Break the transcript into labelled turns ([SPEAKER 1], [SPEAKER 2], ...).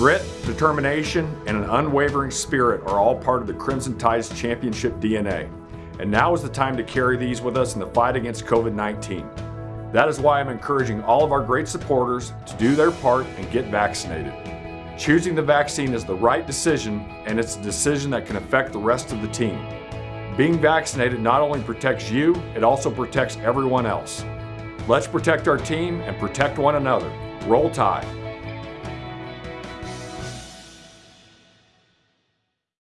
[SPEAKER 1] Grit, determination, and an unwavering spirit are all part of the Crimson Tide's championship DNA. And now is the time to carry these with us in the fight against COVID-19. That is why I'm encouraging all of our great supporters to do their part and get vaccinated. Choosing the vaccine is the right decision, and it's a decision that can affect the rest of the team. Being vaccinated not only protects you, it also protects everyone else. Let's protect our team and protect one another. Roll Tide.